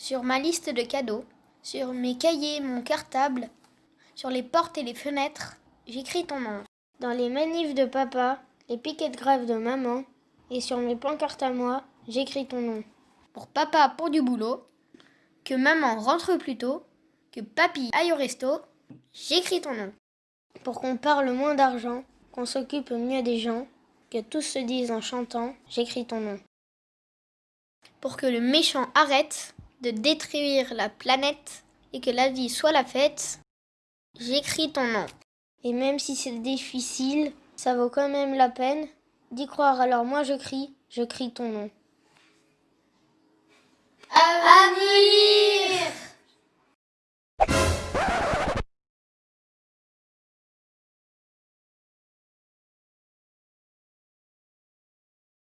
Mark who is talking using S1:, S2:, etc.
S1: Sur ma liste de cadeaux, sur mes cahiers, mon cartable, sur les portes et les fenêtres, j'écris ton nom.
S2: Dans les manifs de papa, les piquets de grève de maman, et sur mes pancartes à moi, j'écris ton nom.
S1: Pour papa pour du boulot, que maman rentre plus tôt, que papy aille au resto, j'écris ton nom.
S2: Pour qu'on parle moins d'argent, qu'on s'occupe mieux des gens, que tous se disent en chantant, j'écris ton nom.
S1: Pour que le méchant arrête de détruire la planète et que la vie soit la fête, j'écris ton nom.
S2: Et même si c'est difficile, ça vaut quand même la peine d'y croire. Alors moi je crie, je crie ton nom.